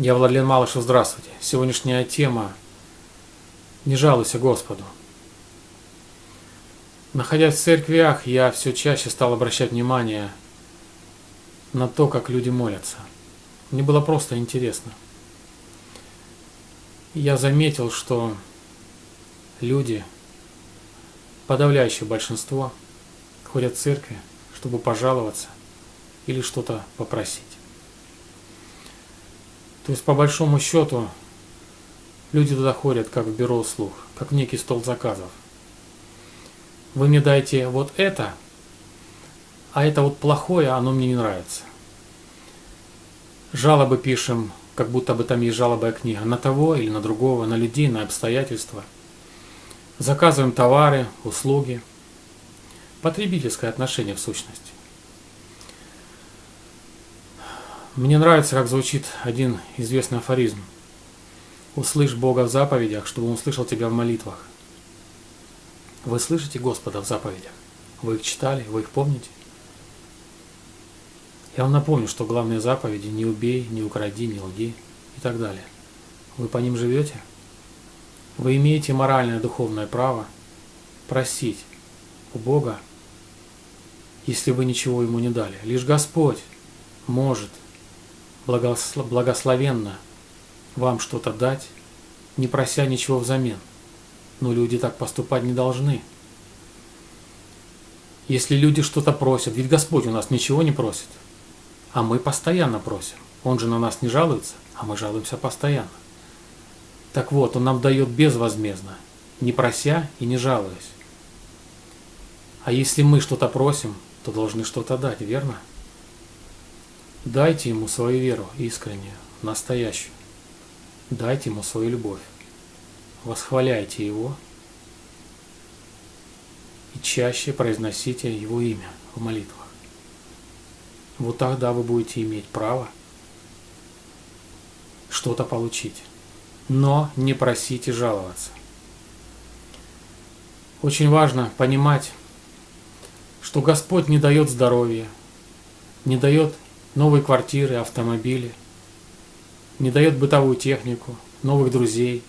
Я Владлен Малышев, здравствуйте. Сегодняшняя тема «Не жалуйся Господу». Находясь в церквях, я все чаще стал обращать внимание на то, как люди молятся. Мне было просто интересно. Я заметил, что люди, подавляющее большинство, ходят в церкви, чтобы пожаловаться или что-то попросить. То есть, по большому счету, люди туда ходят, как в бюро услуг, как в некий стол заказов. Вы мне дайте вот это, а это вот плохое, оно мне не нравится. Жалобы пишем, как будто бы там есть жалобная книга, на того или на другого, на людей, на обстоятельства. Заказываем товары, услуги. Потребительское отношение в сущности. Мне нравится, как звучит один известный афоризм. «Услышь Бога в заповедях, чтобы Он услышал тебя в молитвах». Вы слышите Господа в заповедях? Вы их читали, вы их помните? Я вам напомню, что главные заповеди «не убей», «не укради», «не лги» и так далее. Вы по ним живете? Вы имеете моральное духовное право просить у Бога, если вы ничего Ему не дали. Лишь Господь может благословенно вам что-то дать, не прося ничего взамен. Но люди так поступать не должны. Если люди что-то просят, ведь Господь у нас ничего не просит, а мы постоянно просим. Он же на нас не жалуется, а мы жалуемся постоянно. Так вот, Он нам дает безвозмездно, не прося и не жалуясь. А если мы что-то просим, то должны что-то дать, верно? Дайте ему свою веру искреннюю, настоящую. Дайте ему свою любовь. Восхваляйте его и чаще произносите его имя в молитвах. Вот тогда вы будете иметь право что-то получить. Но не просите жаловаться. Очень важно понимать, что Господь не дает здоровья, не дает новые квартиры, автомобили, не дает бытовую технику, новых друзей,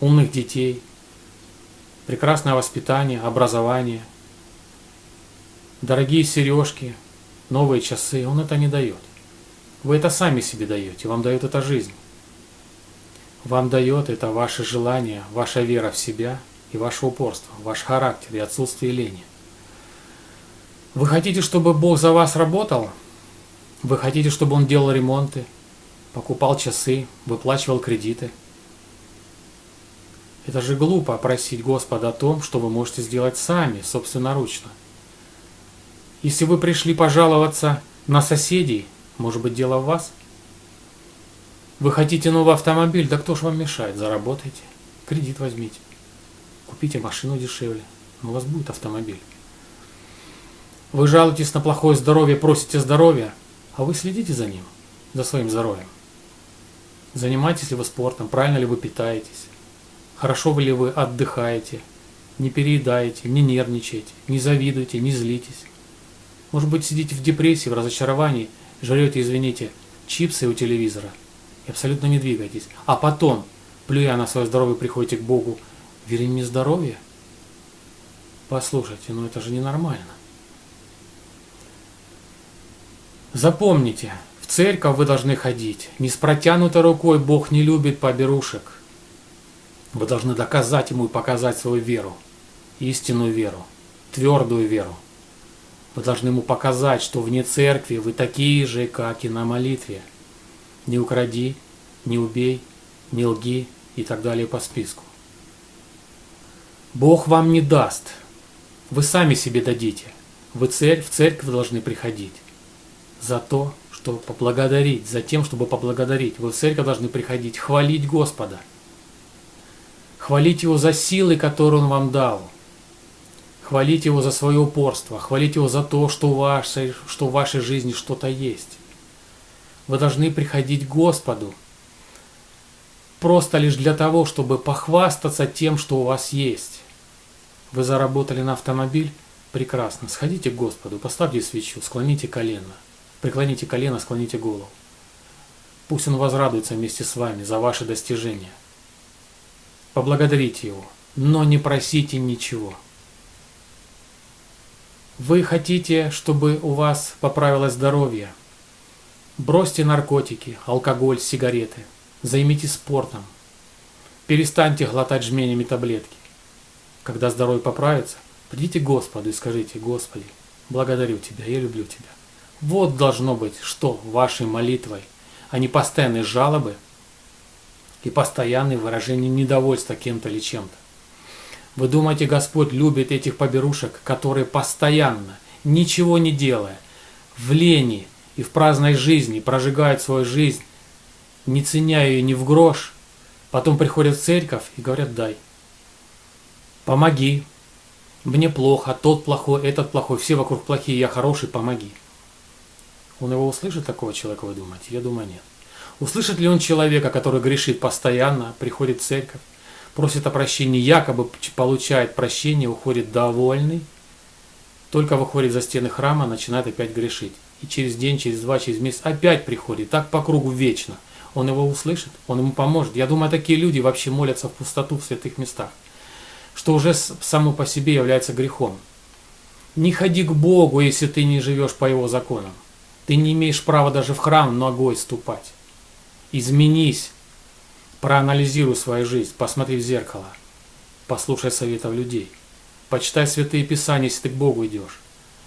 умных детей, прекрасное воспитание, образование, дорогие сережки, новые часы. Он это не дает. Вы это сами себе даете, вам дает это жизнь. Вам дает это ваше желание, ваша вера в себя и ваше упорство, ваш характер и отсутствие лени. Вы хотите, чтобы Бог за вас работал – вы хотите, чтобы он делал ремонты, покупал часы, выплачивал кредиты? Это же глупо просить Господа о том, что вы можете сделать сами, собственноручно. Если вы пришли пожаловаться на соседей, может быть дело в вас? Вы хотите новый автомобиль, да кто ж вам мешает? Заработайте, кредит возьмите, купите машину дешевле, у вас будет автомобиль. Вы жалуетесь на плохое здоровье, просите здоровья – а вы следите за ним, за своим здоровьем. Занимаетесь ли вы спортом, правильно ли вы питаетесь, хорошо ли вы отдыхаете, не переедаете, не нервничаете, не завидуете, не злитесь. Может быть, сидите в депрессии, в разочаровании, жрете, извините, чипсы у телевизора и абсолютно не двигаетесь. А потом, плюя на свое здоровье, приходите к Богу, верим мне здоровье? Послушайте, ну это же ненормально. Запомните, в церковь вы должны ходить. Не с протянутой рукой Бог не любит поберушек. Вы должны доказать Ему и показать свою веру, истинную веру, твердую веру. Вы должны Ему показать, что вне церкви вы такие же, как и на молитве. Не укради, не убей, не лги и так далее по списку. Бог вам не даст. Вы сами себе дадите. Вы цель, в церковь должны приходить за то, что поблагодарить, за тем, чтобы поблагодарить. Вы в церковь должны приходить, хвалить Господа. Хвалить Его за силы, которые Он вам дал. Хвалить Его за свое упорство. Хвалить Его за то, что, в вашей, что в вашей жизни что-то есть. Вы должны приходить к Господу. Просто лишь для того, чтобы похвастаться тем, что у вас есть. Вы заработали на автомобиль? Прекрасно. Сходите к Господу, поставьте свечу, склоните колено. Преклоните колено, склоните голову. Пусть Он возрадуется вместе с вами за ваши достижения. Поблагодарите Его, но не просите ничего. Вы хотите, чтобы у вас поправилось здоровье? Бросьте наркотики, алкоголь, сигареты. Займитесь спортом. Перестаньте глотать жменями таблетки. Когда здоровье поправится, придите к Господу и скажите, Господи, благодарю Тебя, я люблю Тебя. Вот должно быть, что вашей молитвой, а не постоянные жалобы и постоянные выражения недовольства кем-то или чем-то. Вы думаете, Господь любит этих поберушек, которые постоянно, ничего не делая, в лени и в праздной жизни прожигают свою жизнь, не ценя ее ни в грош, потом приходят в церковь и говорят «дай». Помоги. Мне плохо, тот плохой, этот плохой, все вокруг плохие, я хороший, помоги. Он его услышит, такого человека, вы думаете? Я думаю, нет. Услышит ли он человека, который грешит постоянно, приходит в церковь, просит о прощении, якобы получает прощение, уходит довольный, только выходит за стены храма, начинает опять грешить. И через день, через два, через месяц опять приходит, так по кругу вечно. Он его услышит, он ему поможет. Я думаю, такие люди вообще молятся в пустоту в святых местах, что уже само по себе является грехом. Не ходи к Богу, если ты не живешь по Его законам. Ты не имеешь права даже в храм ногой ступать. Изменись, Проанализируй свою жизнь, посмотри в зеркало, послушай советов людей, почитай святые писания, если ты к Богу идешь.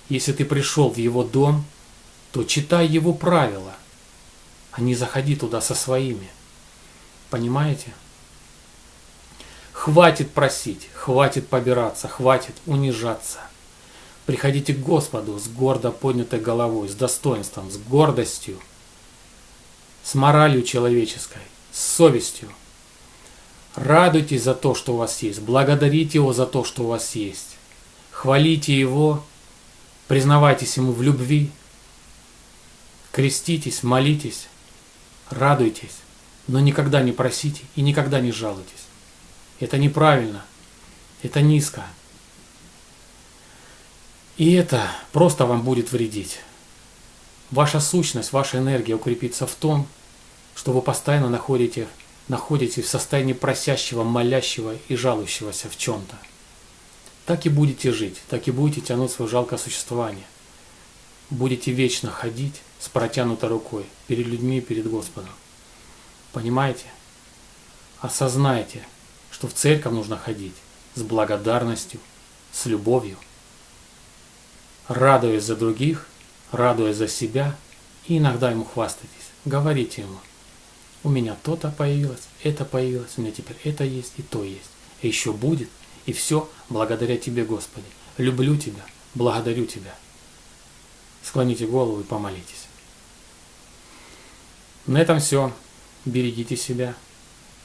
Если ты пришел в Его дом, то читай Его правила, а не заходи туда со своими. Понимаете? Хватит просить, хватит побираться, хватит унижаться. Приходите к Господу с гордо поднятой головой, с достоинством, с гордостью, с моралью человеческой, с совестью. Радуйтесь за то, что у вас есть. Благодарите Его за то, что у вас есть. Хвалите Его. Признавайтесь Ему в любви. Креститесь, молитесь. Радуйтесь. Но никогда не просите и никогда не жалуйтесь. Это неправильно. Это низко. И это просто вам будет вредить. Ваша сущность, ваша энергия укрепится в том, что вы постоянно находите, находитесь в состоянии просящего, молящего и жалующегося в чем-то. Так и будете жить, так и будете тянуть свое жалкое существование. Будете вечно ходить с протянутой рукой перед людьми и перед Господом. Понимаете? Осознайте, что в церковь нужно ходить с благодарностью, с любовью, радуясь за других, радуясь за себя и иногда ему хвастайтесь. Говорите ему, у меня то-то появилось, это появилось, у меня теперь это есть и то есть. И еще будет, и все благодаря Тебе, Господи. Люблю Тебя, благодарю Тебя. Склоните голову и помолитесь. На этом все. Берегите себя.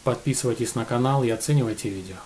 Подписывайтесь на канал и оценивайте видео.